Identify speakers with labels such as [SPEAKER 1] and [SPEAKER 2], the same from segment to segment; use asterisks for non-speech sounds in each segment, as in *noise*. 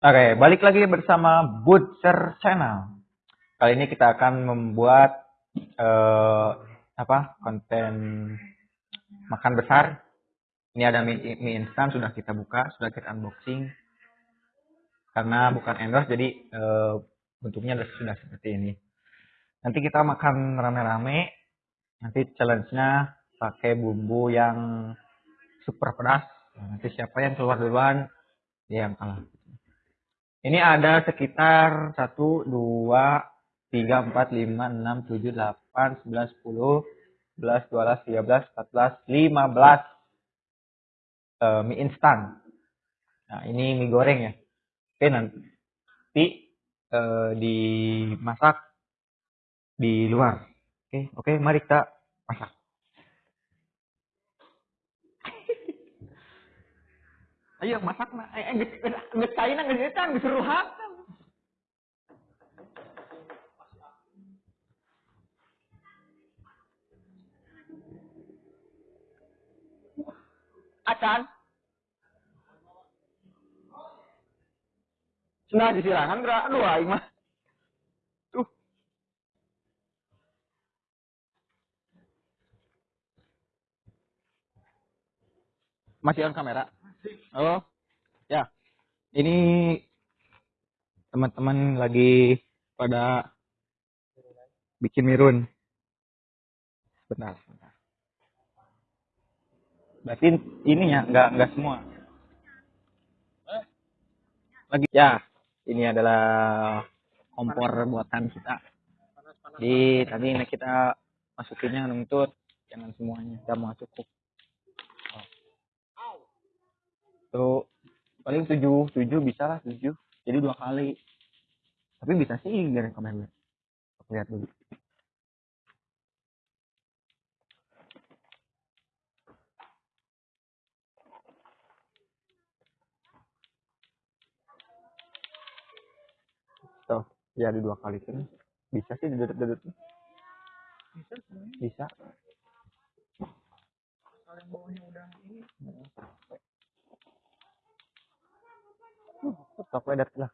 [SPEAKER 1] Oke, balik lagi bersama Butcher Channel. Kali ini kita akan membuat eh, apa konten makan besar. Ini ada mie, mie instan sudah kita buka, sudah kita unboxing. Karena bukan endorse, jadi eh, bentuknya sudah seperti ini. Nanti kita makan rame-rame. Nanti challenge-nya pakai bumbu yang super pedas. Nanti siapa yang keluar duluan, dia yang kalah. Ini ada sekitar 1, 2, 3, 4, 5, 6, 7, 8, 9, 10, 11, 12, 13, 14, 15 uh, mie instan. Nah, ini mie goreng ya. Oke, nanti uh, dimasak di luar. Oke, oke, mari kita masak. Ayo masak na. Eh, geus caina geus eta geus ruhakan. Acan. Nah, disirangan gerak aduh aing mah. Tuh. Masih on kamera? Halo. Ya. Ini teman-teman lagi pada bikin mirun. Benar. Berarti ini ya, nggak nggak semua. Lagi ya, ini adalah kompor buatan kita. Di tadi kita masukinnya nuntut, jangan semuanya, udah mau cukup. Tuh paling tujuh tujuh bisa lah tujuh. Jadi dua kali. Tapi bisa sih dari komen. Aku lihat dulu. Tuh ya di dua kali kan bisa sih duduk-duduk bisa bisa. Kalau yang bawahnya udah ini Stop wedat lah.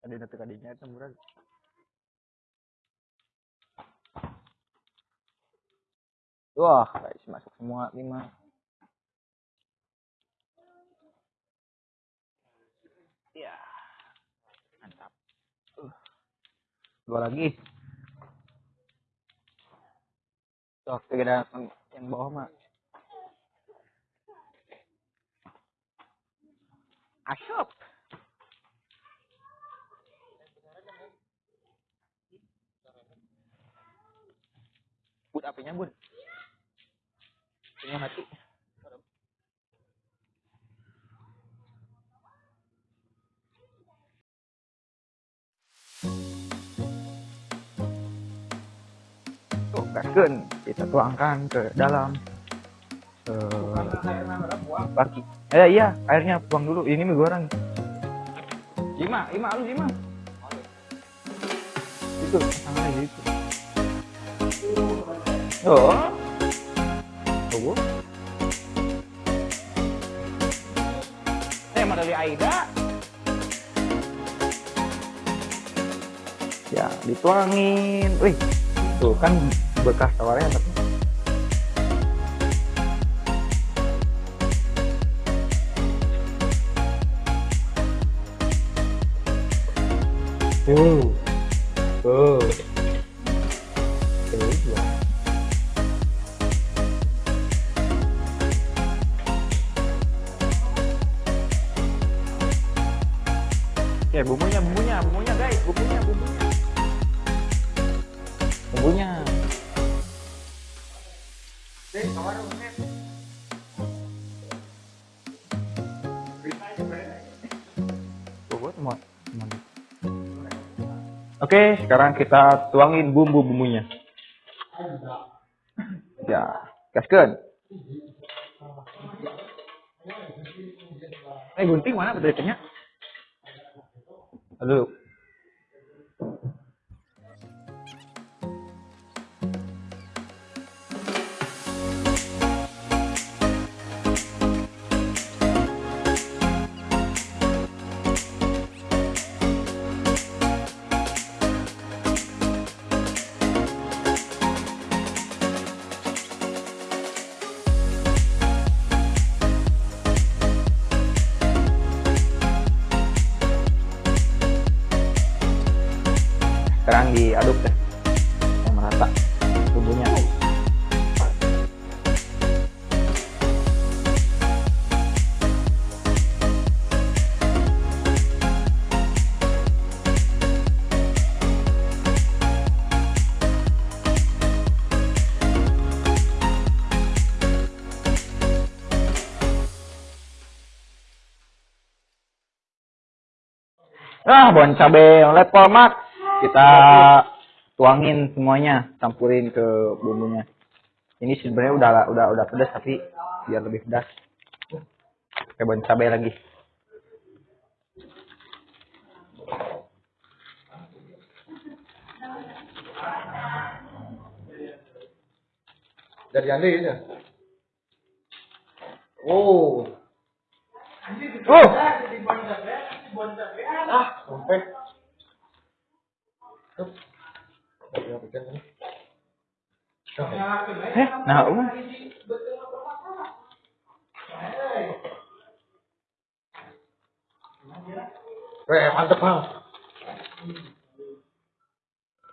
[SPEAKER 1] Ada nanti kadinya itu murah. Wah, guys, masuk semua lima. Ya, mantap. Uh. Dua lagi. Tuh, kita yang bawah mah. Asyop. Bud apinya, Bud. Apinya mati. Gaskeun kita tuangkan ke dalam uh, baki. Eh iya, airnya buang dulu. Ini mie goreng. Ima, Ima, lu Ima. Itu, sama aja itu. Oh. Tuh. Eh, dari Aida. Ya, dituangin. Wih, tuh kan bekas tawarnya tapi tuh tuh tuh ya. Oke, bumbunya, bumbunya, Oke, sekarang kita tuangin bumbu-bumbunya. Ya, gaskeun. Eh, gunting mana betulnya? Aduh. Ah, bon cabe level max. Kita tuangin semuanya, campurin ke bumbunya. Ini sebenarnya udah udah udah pedas tapi biar lebih pedas. Pakai bon cabe lagi.
[SPEAKER 2] Dari Anda ya? Oh.
[SPEAKER 1] Uh,
[SPEAKER 2] Ah, sampai. Tuh.
[SPEAKER 1] Eh, nah, uh.
[SPEAKER 2] Eh, mantep, Bang.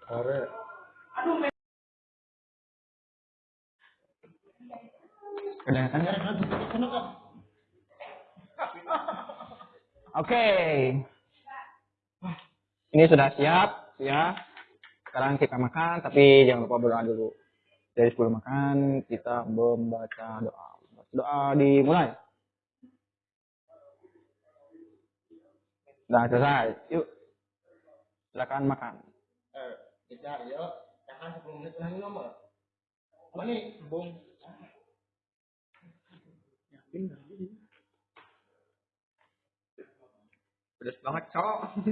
[SPEAKER 2] Are.
[SPEAKER 1] Kedengaran? Oke. Ini sudah siap ya. Sekarang kita makan tapi jangan lupa berdoa dulu. Dari sebelum makan kita membaca doa. Doa dimulai. Nah, selesai. Yuk. Silakan makan.
[SPEAKER 2] Eh, kita ya, tahan 10 menit lagi nomor. Mana nih, Bung?
[SPEAKER 1] Pedas banget, Cok. *laughs*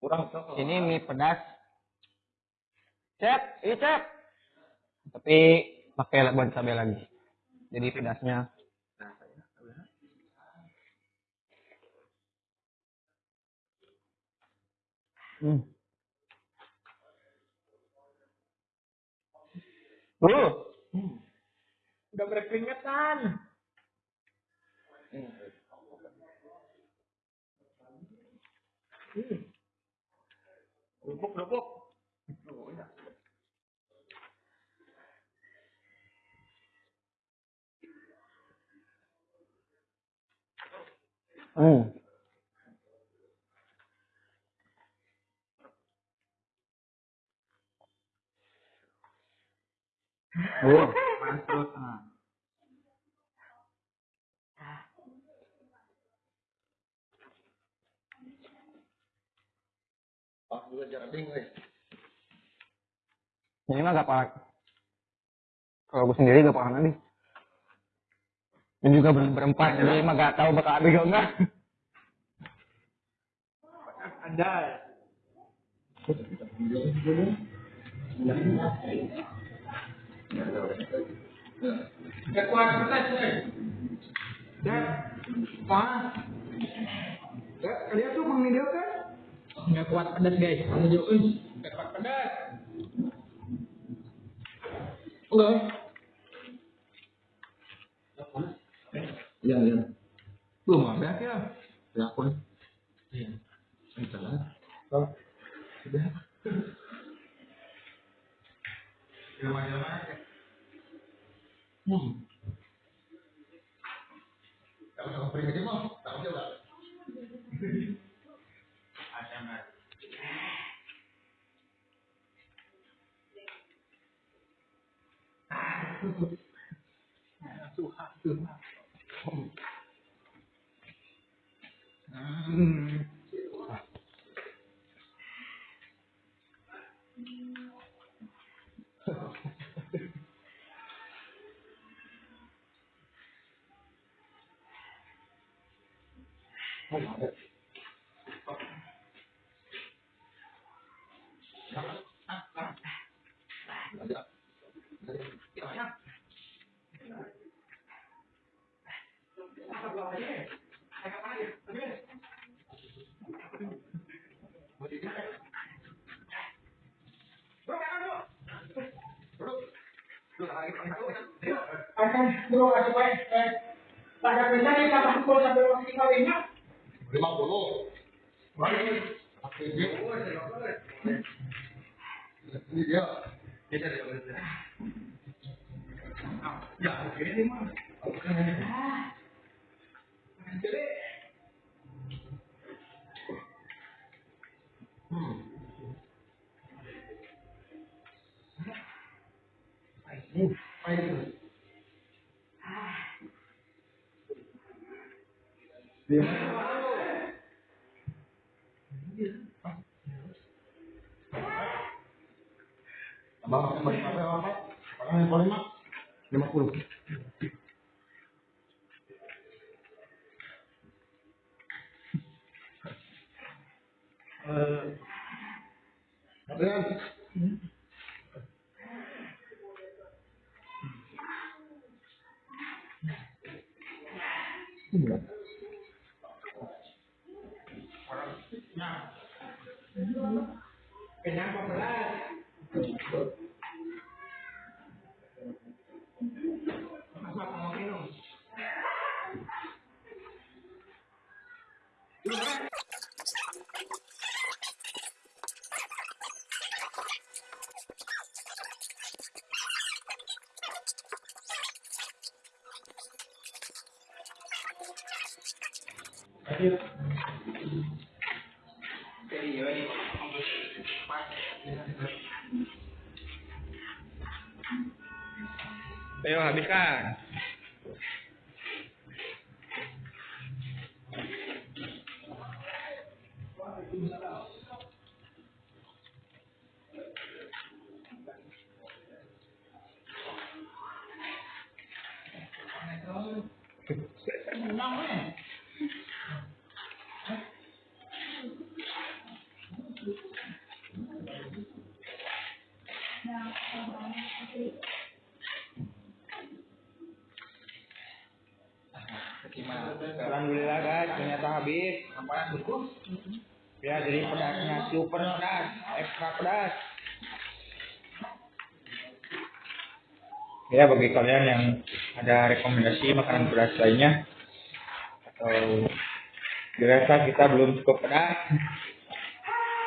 [SPEAKER 2] Kurang cok.
[SPEAKER 1] Ini mie pedas. Cep, ini cep. Tapi pakai bon cabai lagi. Jadi pedasnya. Hmm. Uh,
[SPEAKER 2] Udah berkeringetan. Lubuk, lubuk.
[SPEAKER 1] hmm. Uh, panas perut. Ah.
[SPEAKER 2] Ah, juga jarang ding, weh.
[SPEAKER 1] Ini mah gak apa Kalau gue sendiri gak paham nanti. Dan juga ber berempat, jadi mah gak tahu bakal habis atau enggak.
[SPEAKER 2] Ada. Gak kuat pedas, weh. Dan, panas. Ya, kalian tuh mengindirkan?
[SPEAKER 1] Nggak kuat pedas guys.
[SPEAKER 2] Menunjukin. Gak kuat pedas. Enggak. Iya, iya. Belum ada ya. Ya, aku. Iya. Entar. Oh. Sudah. Hmm. Kalau sama pergi Hmm.
[SPEAKER 3] Akan supaya eh, pada kita sampai waktu lima
[SPEAKER 2] Lima puluh. Dia. Dia.
[SPEAKER 1] Ya, ini mah.
[SPEAKER 2] Hmm. Apa Dia Bang, kembali apa apa? Pakai boleh mak? Lima puluh. Eh, Adrian.
[SPEAKER 3] Kenapa berat? เปล
[SPEAKER 1] วหาพิฆาต Jadi pedasnya super pedas, ekstra pedas. Ya, bagi kalian yang ada rekomendasi makanan pedas lainnya atau dirasa kita belum cukup pedas,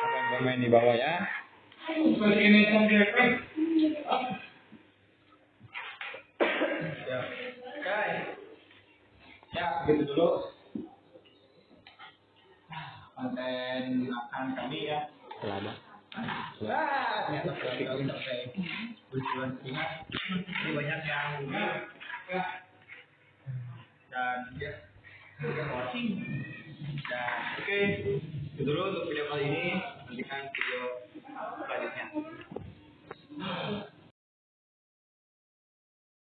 [SPEAKER 1] komen-komen di bawah ya. Ya. Ya, gitu dulu kami ya. Selada. Wah, ternyata. Ini banyak yang ya.